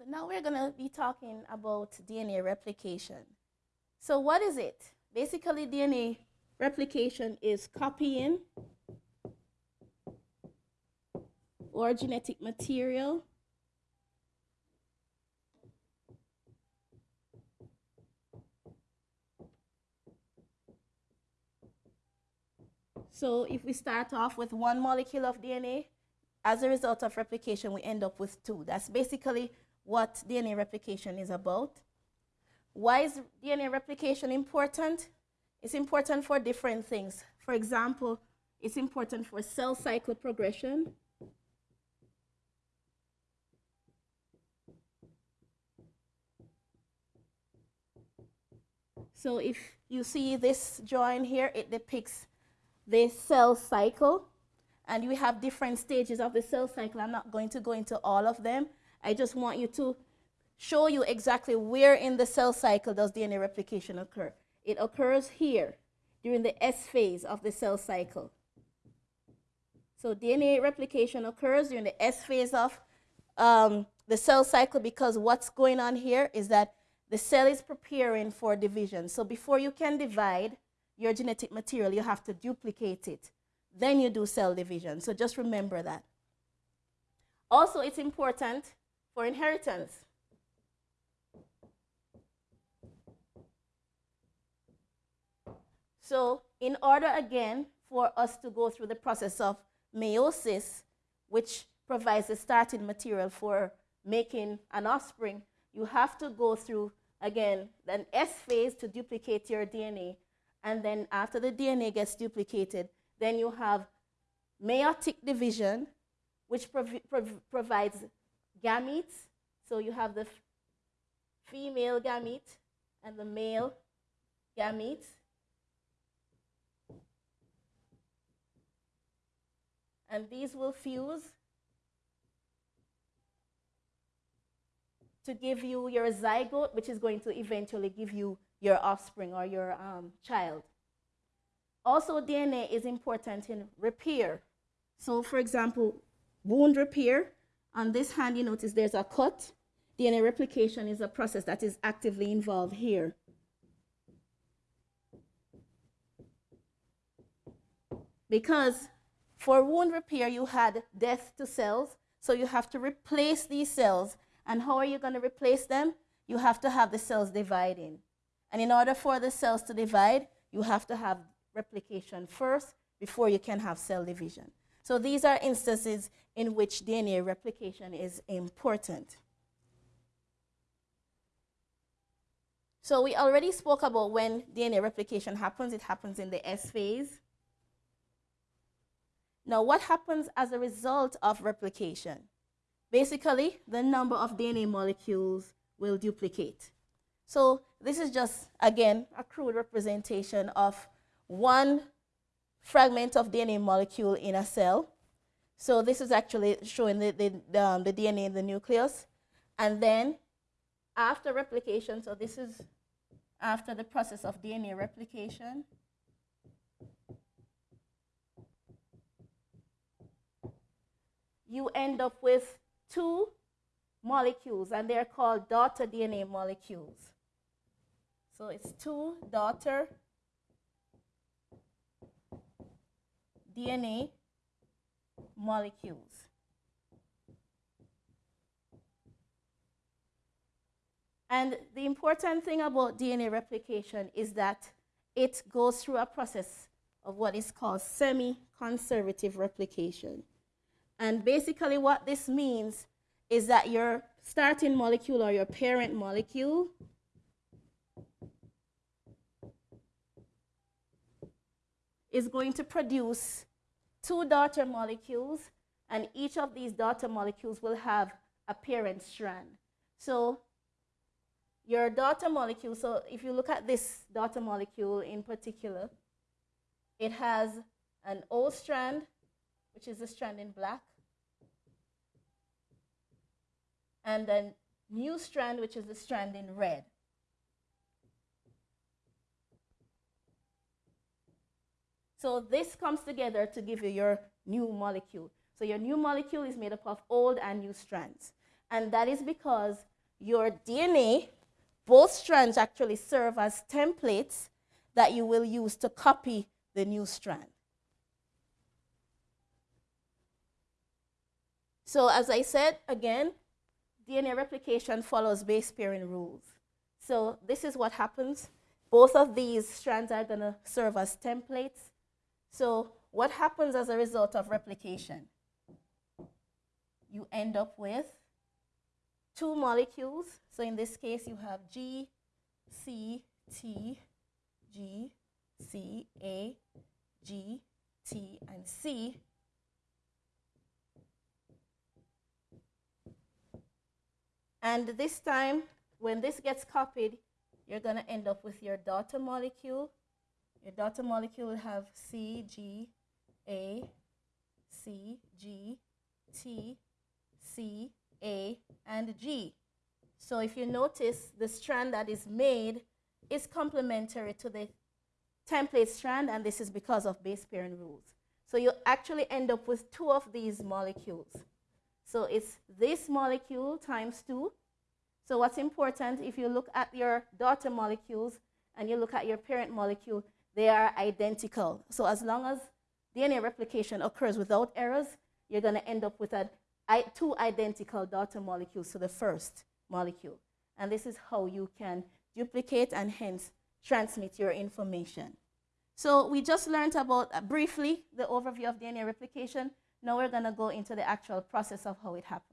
So now we're going to be talking about DNA replication. So what is it? Basically, DNA replication is copying or genetic material So if we start off with one molecule of DNA, as a result of replication, we end up with two. That's basically what DNA replication is about. Why is DNA replication important? It's important for different things. For example, it's important for cell cycle progression. So if you see this drawing here, it depicts the cell cycle. And we have different stages of the cell cycle. I'm not going to go into all of them. I just want you to show you exactly where in the cell cycle does DNA replication occur. It occurs here during the S phase of the cell cycle. So DNA replication occurs during the S phase of um, the cell cycle because what's going on here is that the cell is preparing for division. So before you can divide, your genetic material, you have to duplicate it. Then you do cell division. So just remember that. Also, it's important for inheritance. So in order, again, for us to go through the process of meiosis, which provides the starting material for making an offspring, you have to go through, again, an S phase to duplicate your DNA and then after the DNA gets duplicated, then you have meiotic division, which prov prov provides gametes. So you have the female gamete and the male gamete. And these will fuse to give you your zygote, which is going to eventually give you your offspring or your um, child. Also, DNA is important in repair. So, for example, wound repair. On this hand, you notice there's a cut. DNA replication is a process that is actively involved here. Because for wound repair, you had death to cells, so you have to replace these cells. And how are you going to replace them? You have to have the cells dividing. And in order for the cells to divide, you have to have replication first before you can have cell division. So these are instances in which DNA replication is important. So we already spoke about when DNA replication happens. It happens in the S phase. Now, what happens as a result of replication? Basically, the number of DNA molecules will duplicate. So this is just, again, a crude representation of one fragment of DNA molecule in a cell. So this is actually showing the, the, um, the DNA in the nucleus. And then after replication, so this is after the process of DNA replication, you end up with two molecules, and they're called daughter DNA molecules. So it's two daughter DNA molecules. And the important thing about DNA replication is that it goes through a process of what is called semi-conservative replication. And basically what this means is that your starting molecule or your parent molecule is going to produce two daughter molecules, and each of these daughter molecules will have a parent strand. So your daughter molecule, so if you look at this daughter molecule in particular, it has an O strand, which is the strand in black, and a new strand, which is the strand in red. So this comes together to give you your new molecule. So your new molecule is made up of old and new strands. And that is because your DNA, both strands actually serve as templates that you will use to copy the new strand. So as I said, again, DNA replication follows base pairing rules. So this is what happens. Both of these strands are going to serve as templates. So what happens as a result of replication? You end up with two molecules. So in this case, you have G, C, T, G, C, A, G, T, and C. And this time, when this gets copied, you're going to end up with your daughter molecule. Your daughter molecule will have C, G, A, C, G, T, C, A, and G. So if you notice, the strand that is made is complementary to the template strand, and this is because of base pairing rules. So you actually end up with two of these molecules. So it's this molecule times 2. So what's important, if you look at your daughter molecules and you look at your parent molecule, they are identical. So as long as DNA replication occurs without errors, you're going to end up with a, two identical daughter molecules to the first molecule. And this is how you can duplicate and hence transmit your information. So we just learned about, uh, briefly, the overview of DNA replication. Now we're going to go into the actual process of how it happens.